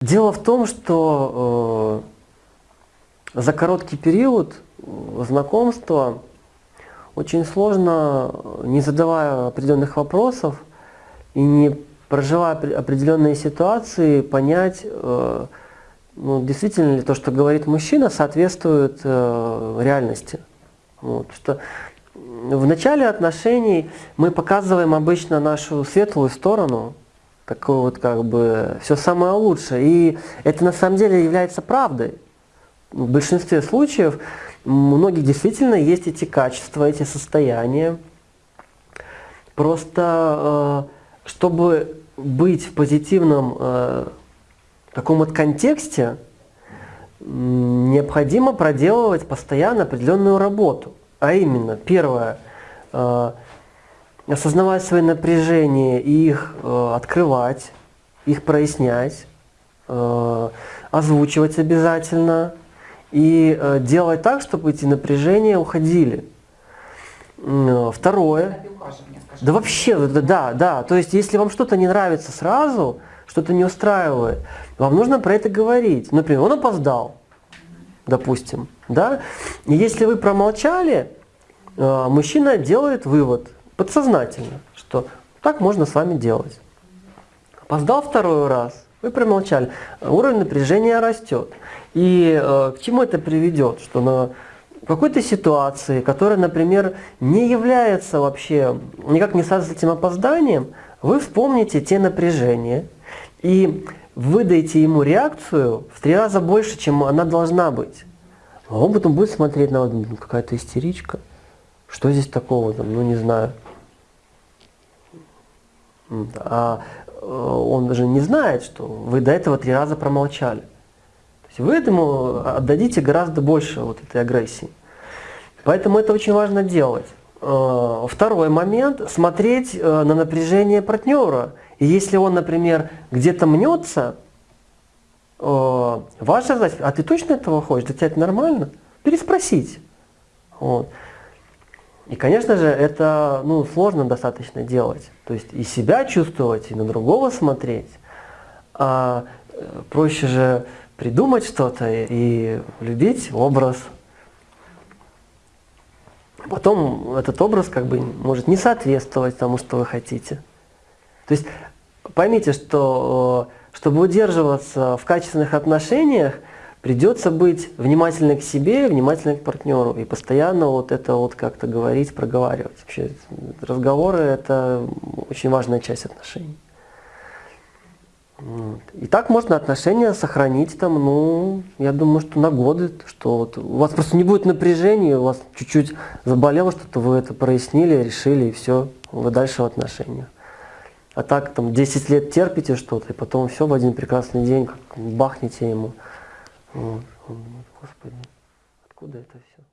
Дело в том, что э, за короткий период э, знакомства очень сложно, не задавая определенных вопросов и не проживая определенные ситуации, понять, э, ну, действительно ли то, что говорит мужчина, соответствует э, реальности. Вот, что в начале отношений мы показываем обычно нашу светлую сторону, такое вот как бы все самое лучшее. И это на самом деле является правдой. В большинстве случаев у многих действительно есть эти качества, эти состояния. Просто э, чтобы быть в позитивном э, таком вот контексте, необходимо проделывать постоянно определенную работу. А именно, первое, э, осознавать свои напряжения и их э, открывать, их прояснять, э, озвучивать обязательно и э, делать так, чтобы эти напряжения уходили. Э, второе. Да вообще, да, да. То есть, если вам что-то не нравится сразу, что-то не устраивает, вам нужно про это говорить. Например, он опоздал допустим, да, и если вы промолчали, э, мужчина делает вывод подсознательно, что так можно с вами делать. Опоздал второй раз, вы промолчали, уровень напряжения растет. И э, к чему это приведет? Что на какой-то ситуации, которая, например, не является вообще, никак не связана с этим опозданием, вы вспомните те напряжения и выдайте ему реакцию в три раза больше, чем она должна быть. А он потом будет смотреть на ну, какая-то истеричка. Что здесь такого, там, ну не знаю. А э, он даже не знает, что вы до этого три раза промолчали. То есть вы этому отдадите гораздо больше вот этой агрессии. Поэтому это очень важно делать. Э, второй момент – смотреть э, на напряжение партнера и если он, например, где-то мнется, ваша задача, а ты точно этого хочешь? Для тебя это нормально? Переспросить. Вот. И, конечно же, это ну, сложно достаточно делать. То есть и себя чувствовать, и на другого смотреть. А э, проще же придумать что-то и любить образ. Потом этот образ как бы может не соответствовать тому, что вы хотите. То есть поймите, что э, чтобы удерживаться в качественных отношениях, придется быть внимательным к себе, внимательным к партнеру и постоянно вот это вот как-то говорить, проговаривать. Вообще разговоры – это очень важная часть отношений. И так можно отношения сохранить там, ну, я думаю, что на годы, что вот у вас просто не будет напряжения, у вас чуть-чуть заболело что-то, вы это прояснили, решили, и все, вы дальше в отношениях. А так там 10 лет терпите что-то, и потом все в один прекрасный день как бахнете ему. Вот. Господи, откуда это все?